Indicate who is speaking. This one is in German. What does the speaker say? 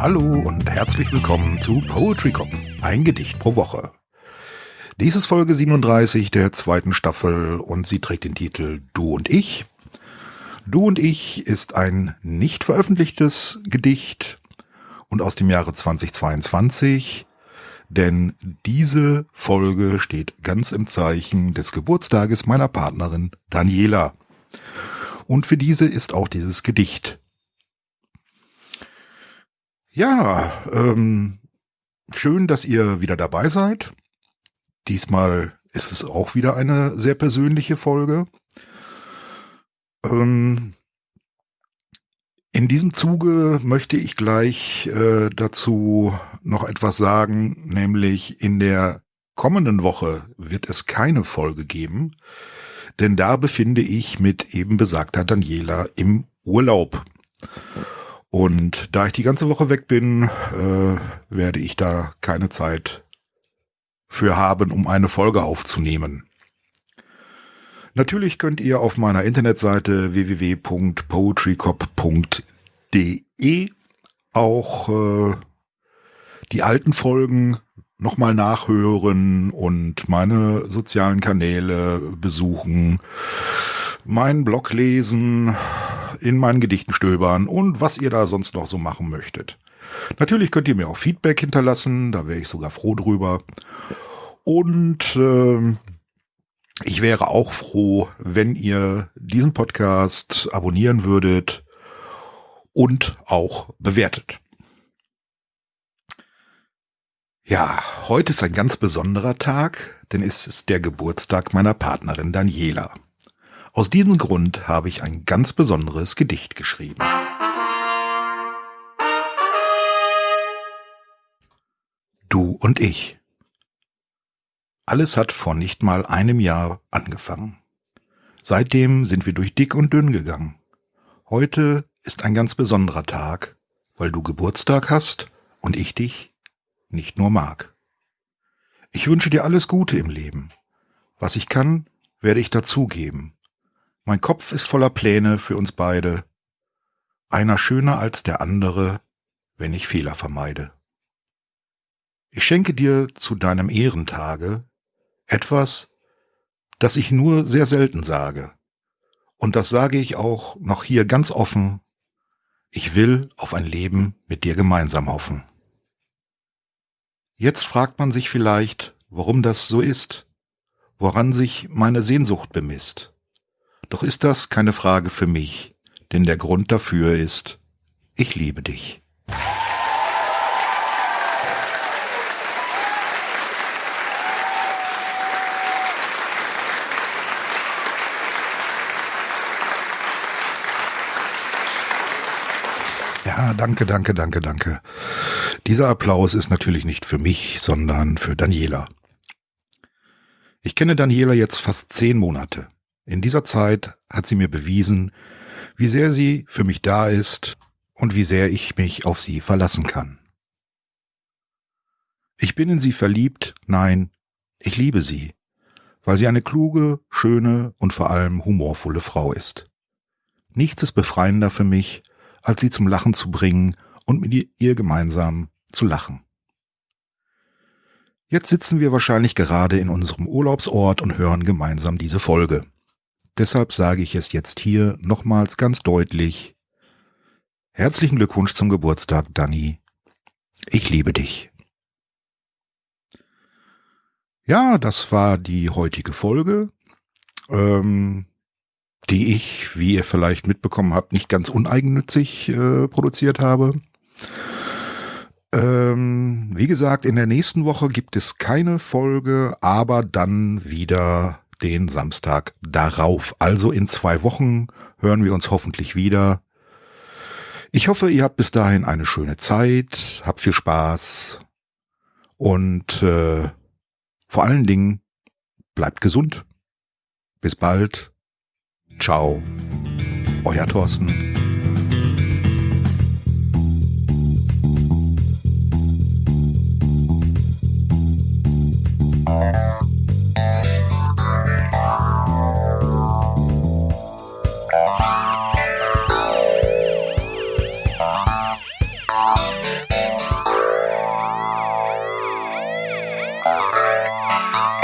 Speaker 1: Hallo und herzlich willkommen zu Poetry Cop, ein Gedicht pro Woche. Dies ist Folge 37 der zweiten Staffel und sie trägt den Titel Du und ich. Du und ich ist ein nicht veröffentlichtes Gedicht und aus dem Jahre 2022, denn diese Folge steht ganz im Zeichen des Geburtstages meiner Partnerin Daniela. Und für diese ist auch dieses Gedicht ja, ähm, schön, dass ihr wieder dabei seid. Diesmal ist es auch wieder eine sehr persönliche Folge. Ähm, in diesem Zuge möchte ich gleich äh, dazu noch etwas sagen, nämlich in der kommenden Woche wird es keine Folge geben, denn da befinde ich mit eben besagter Daniela im Urlaub. Und da ich die ganze Woche weg bin, äh, werde ich da keine Zeit für haben, um eine Folge aufzunehmen. Natürlich könnt ihr auf meiner Internetseite www.poetrycop.de auch äh, die alten Folgen nochmal nachhören und meine sozialen Kanäle besuchen, meinen Blog lesen, in meinen Gedichten stöbern und was ihr da sonst noch so machen möchtet. Natürlich könnt ihr mir auch Feedback hinterlassen, da wäre ich sogar froh drüber. Und äh, ich wäre auch froh, wenn ihr diesen Podcast abonnieren würdet und auch bewertet. Ja, heute ist ein ganz besonderer Tag, denn es ist der Geburtstag meiner Partnerin Daniela. Aus diesem Grund habe ich ein ganz besonderes Gedicht geschrieben. Du und ich. Alles hat vor nicht mal einem Jahr angefangen. Seitdem sind wir durch dick und dünn gegangen. Heute ist ein ganz besonderer Tag, weil du Geburtstag hast und ich dich nicht nur mag. Ich wünsche dir alles Gute im Leben. Was ich kann, werde ich dazugeben. Mein Kopf ist voller Pläne für uns beide. Einer schöner als der andere, wenn ich Fehler vermeide. Ich schenke dir zu deinem Ehrentage etwas, das ich nur sehr selten sage. Und das sage ich auch noch hier ganz offen. Ich will auf ein Leben mit dir gemeinsam hoffen. Jetzt fragt man sich vielleicht, warum das so ist, woran sich meine Sehnsucht bemisst. Doch ist das keine Frage für mich, denn der Grund dafür ist, ich liebe dich. Ja, danke, danke, danke, danke. Dieser Applaus ist natürlich nicht für mich, sondern für Daniela. Ich kenne Daniela jetzt fast zehn Monate. In dieser Zeit hat sie mir bewiesen, wie sehr sie für mich da ist und wie sehr ich mich auf sie verlassen kann. Ich bin in sie verliebt, nein, ich liebe sie, weil sie eine kluge, schöne und vor allem humorvolle Frau ist. Nichts ist befreiender für mich, als sie zum Lachen zu bringen und mit ihr gemeinsam zu lachen. Jetzt sitzen wir wahrscheinlich gerade in unserem Urlaubsort und hören gemeinsam diese Folge. Deshalb sage ich es jetzt hier nochmals ganz deutlich. Herzlichen Glückwunsch zum Geburtstag, Danny. Ich liebe dich. Ja, das war die heutige Folge, ähm, die ich, wie ihr vielleicht mitbekommen habt, nicht ganz uneigennützig äh, produziert habe. Ähm, wie gesagt, in der nächsten Woche gibt es keine Folge, aber dann wieder den Samstag darauf. Also in zwei Wochen hören wir uns hoffentlich wieder. Ich hoffe, ihr habt bis dahin eine schöne Zeit, habt viel Spaß und äh, vor allen Dingen bleibt gesund. Bis bald. Ciao. Euer Thorsten. Oh, my God.